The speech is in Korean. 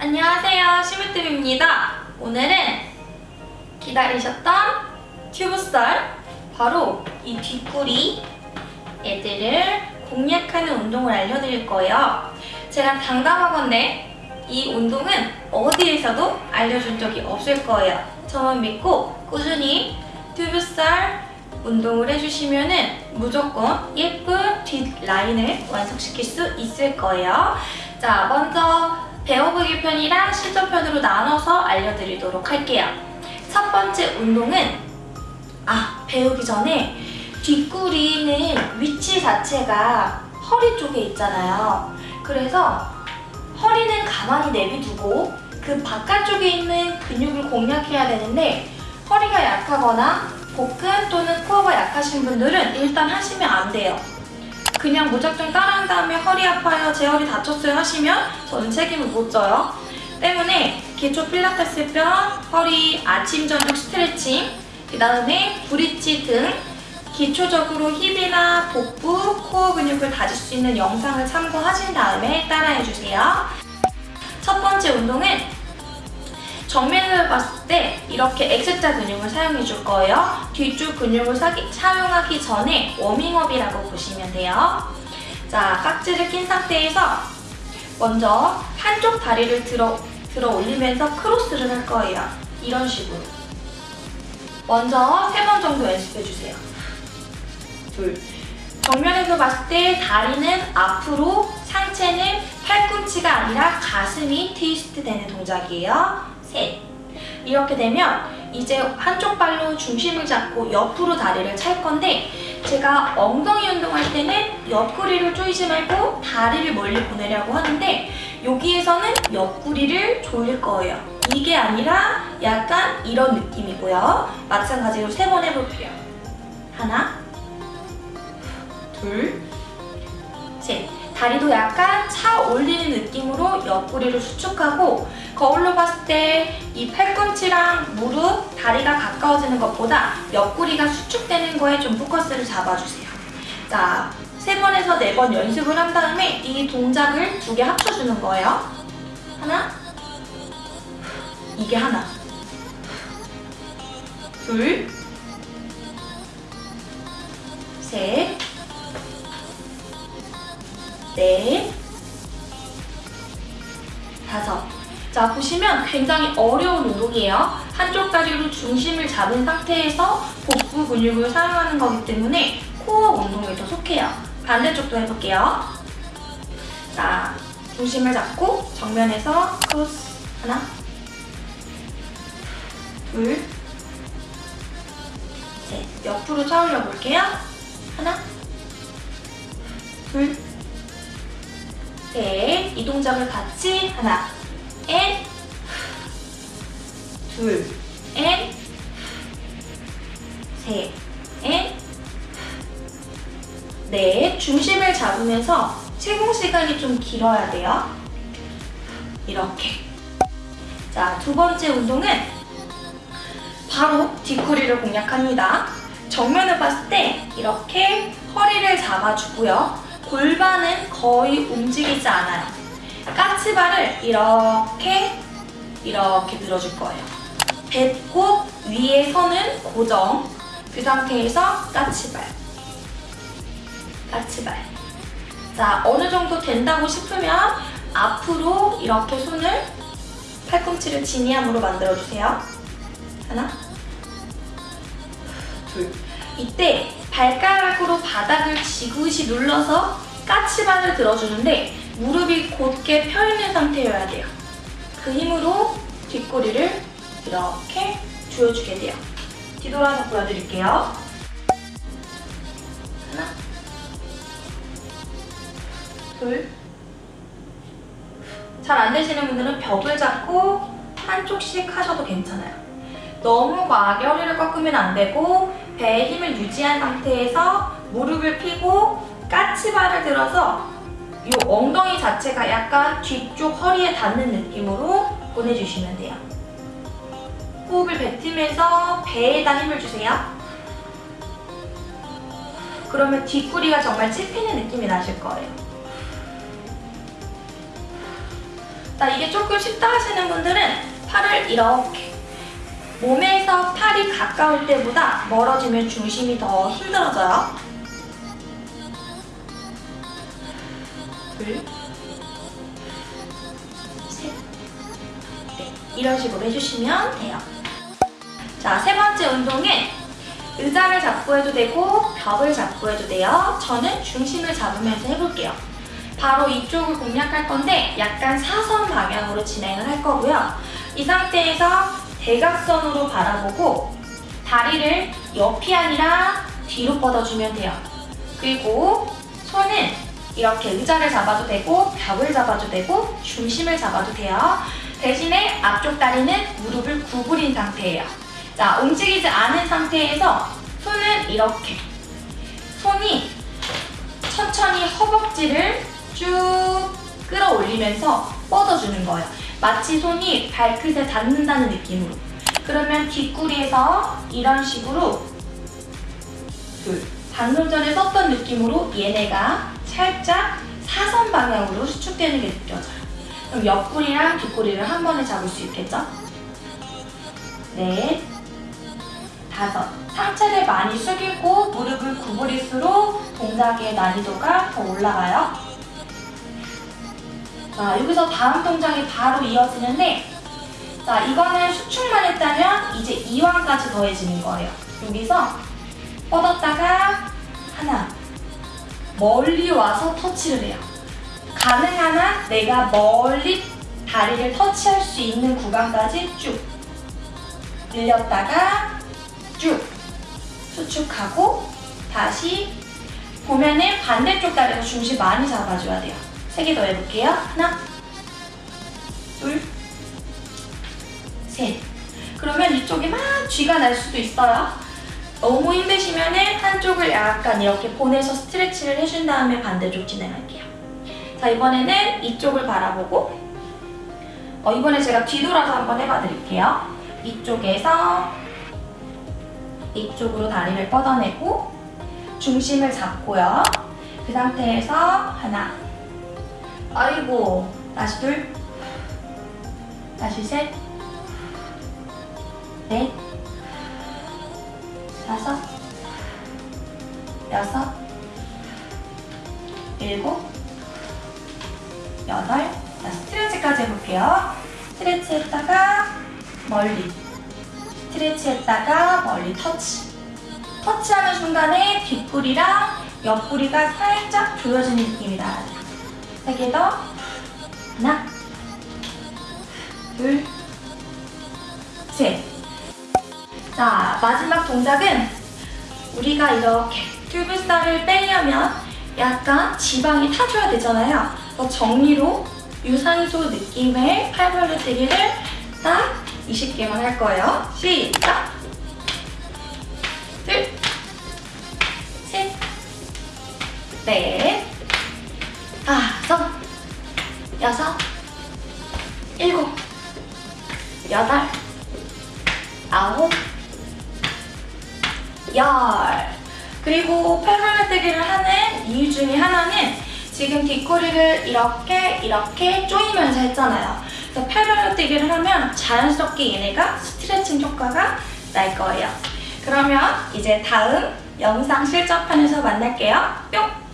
안녕하세요 시무뜸입니다. 오늘은 기다리셨던 튜브썰 바로 이 뒷구리 애들을 공략하는 운동을 알려드릴 거예요. 제가 당당하건데 이 운동은 어디에서도 알려준 적이 없을 거예요. 저만 믿고 꾸준히 튜브썰 운동을 해주시면 무조건 예쁜 뒷라인을 완성시킬 수 있을 거예요. 자 먼저 배워보기 편이랑 실전 편으로 나눠서 알려드리도록 할게요. 첫 번째 운동은 아 배우기 전에 뒷구리는 위치 자체가 허리 쪽에 있잖아요. 그래서 허리는 가만히 내비두고 그 바깥쪽에 있는 근육을 공략해야 되는데 허리가 약하거나 복근 또는 코어가 약하신 분들은 일단 하시면 안 돼요. 그냥 무작정 따라한 다음에 허리 아파요, 제 허리 다쳤어요 하시면 저는 책임을 못 져요. 때문에 기초 필라테스 편, 허리 아침 저녁 스트레칭, 그 다음에 브릿지 등 기초적으로 힙이나 복부, 코어 근육을 다질 수 있는 영상을 참고하신 다음에 따라해주세요. 첫 번째 운동은 정면을 봤을 때 이렇게 X자 근육을 사용해 줄 거예요. 뒤쪽 근육을 사기, 사용하기 전에 워밍업이라고 보시면 돼요. 자, 깍지를 낀 상태에서 먼저 한쪽 다리를 들어, 들어 올리면서 크로스를 할 거예요. 이런 식으로. 먼저 세 번 정도 연습해 주세요. 둘. 정면에서 봤을 때 다리는 앞으로, 상체는 팔꿈치가 아니라 가슴이 트위스트 되는 동작이에요. 셋. 이렇게 되면 이제 한쪽 발로 중심을 잡고 옆으로 다리를 찰 건데 제가 엉덩이 운동할 때는 옆구리를 조이지 말고 다리를 멀리 보내려고 하는데 여기에서는 옆구리를 조일 거예요. 이게 아니라 약간 이런 느낌이고요. 마찬가지로 세 번 해볼게요. 하나, 둘, 셋. 다리도 약간 차 올리는 느낌으로 옆구리를 수축하고 거울로 봤을 때 이 팔꿈치랑 무릎, 다리가 가까워지는 것보다 옆구리가 수축되는 거에 좀 포커스를 잡아주세요. 자, 세 번에서 네 번 연습을 한 다음에 이 동작을 두 개 합쳐주는 거예요. 하나, 이게 하나, 둘, 셋, 넷, 다섯. 자, 보시면 굉장히 어려운 운동이에요. 한쪽 다리로 중심을 잡은 상태에서 복부 근육을 사용하는 거기 때문에 코어 운동에 더 속해요. 반대쪽도 해볼게요. 자, 중심을 잡고 정면에서 크로스 하나, 둘, 셋. 옆으로 차 올려 볼게요. 하나, 둘, 셋. 이 동작을 같이 하나, and, 둘, 앤, 셋, 앤, 넷. 중심을 잡으면서 체공 시간이 좀 길어야 돼요. 이렇게. 자, 두 번째 운동은 바로 뒷구리를 공략합니다. 정면을 봤을 때 이렇게 허리를 잡아주고요. 골반은 거의 움직이지 않아요. 까치발을 이렇게 이렇게 늘어줄 거예요. 배꼽 위에 서는 고정 그 상태에서 까치발 까치발 자 어느 정도 된다고 싶으면 앞으로 이렇게 손을 팔꿈치를 지니함으로 만들어주세요. 하나 둘 이때 발가락으로 바닥을 지그시 눌러서 까치발을 들어주는데 무릎이 곧게 펴있는 상태여야 돼요. 그 힘으로 뒷꼬리를 이렇게 조여주게 돼요. 뒤돌아서 보여드릴게요. 하나 둘 잘 안 되시는 분들은 벽을 잡고 한쪽씩 하셔도 괜찮아요. 너무 과하게 허리를 꺾으면 안 되고 배에 힘을 유지한 상태에서 무릎을 펴고 까치발을 들어서 이 엉덩이 자체가 약간 뒤쪽 허리에 닿는 느낌으로 보내주시면 돼요. 호흡을 뱉으면서 배에다 힘을 주세요. 그러면 뒷구리가 정말 찝히는 느낌이 나실 거예요. 자, 이게 조금 쉽다 하시는 분들은 팔을 이렇게 몸에서 팔이 가까울 때보다 멀어지면 중심이 더 힘들어져요. 둘, 셋, 넷. 이런 식으로 해주시면 돼요. 자, 세 번째 운동은 의자를 잡고 해도 되고 벽을 잡고 해도 돼요. 저는 중심을 잡으면서 해볼게요. 바로 이쪽을 공략할 건데 약간 사선 방향으로 진행을 할 거고요. 이 상태에서 대각선으로 바라보고 다리를 옆이 아니라 뒤로 뻗어주면 돼요. 그리고 손은 이렇게 의자를 잡아도 되고 벽을 잡아도 되고 중심을 잡아도 돼요. 대신에 앞쪽 다리는 무릎을 구부린 상태예요. 자, 움직이지 않은 상태에서 손은 이렇게 손이 천천히 허벅지를 쭉 끌어올리면서 뻗어주는 거예요. 마치 손이 발끝에 닿는다는 느낌으로. 그러면 뒷구리에서 이런 식으로 둘. 방금 전에 썼던 느낌으로 얘네가 살짝 사선 방향으로 수축되는 게 느껴져요. 그럼 옆구리랑 뒷구리를 한 번에 잡을 수 있겠죠? 넷, 다섯. 상체를 많이 숙이고 무릎을 구부릴수록 동작의 난이도가 더 올라가요. 자, 여기서 다음 동작이 바로 이어지는데 자, 이거는 수축만 했다면 이제 이완까지 더해지는 거예요. 여기서 뻗었다가 하나 멀리 와서 터치를 해요. 가능한 한 내가 멀리 다리를 터치할 수 있는 구간까지 쭉 늘렸다가 쭉 수축하고 다시 보면은 반대쪽 다리도 중심 많이 잡아줘야 돼요. 세 개 더 해볼게요. 하나, 둘, 셋. 그러면 이쪽이 막 쥐가 날 수도 있어요. 너무 힘드시면은 한쪽을 약간 이렇게 보내서 스트레치를 해준 다음에 반대쪽 진행할게요. 자, 이번에는 이쪽을 바라보고 어, 이번에 제가 뒤돌아서 한번 해봐 드릴게요. 이쪽에서 이쪽으로 다리를 뻗어내고 중심을 잡고요. 그 상태에서 하나 아이고 다시 둘 다시 셋 넷, 다섯, 여섯, 일곱, 여덟. 자, 스트레치까지 해볼게요. 스트레치 했다가 멀리. 스트레치 했다가 멀리 터치. 터치하는 순간에 뒷구리랑 옆구리가 살짝 조여지는 느낌이 나야 돼요. 세 개 더. 하나, 둘, 셋. 자, 마지막 동작은 우리가 이렇게 튜브살을 빼려면 약간 지방이 타줘야 되잖아요. 그래서 정리로 유산소 느낌의 팔벌려뛰기를 딱 20개만 할 거예요. 시작! 둘, 셋, 넷, 다섯, 여섯, 일곱, 여덟, 아홉, 열. 그리고 팔벌려뛰기를 하는 이유 중에 하나는 지금 뒷꼬리를 이렇게 이렇게 조이면서 했잖아요. 그래서 팔벌려뛰기를 하면 자연스럽게 얘네가 스트레칭 효과가 날 거예요. 그러면 이제 다음 영상 실전판에서 만날게요. 뿅!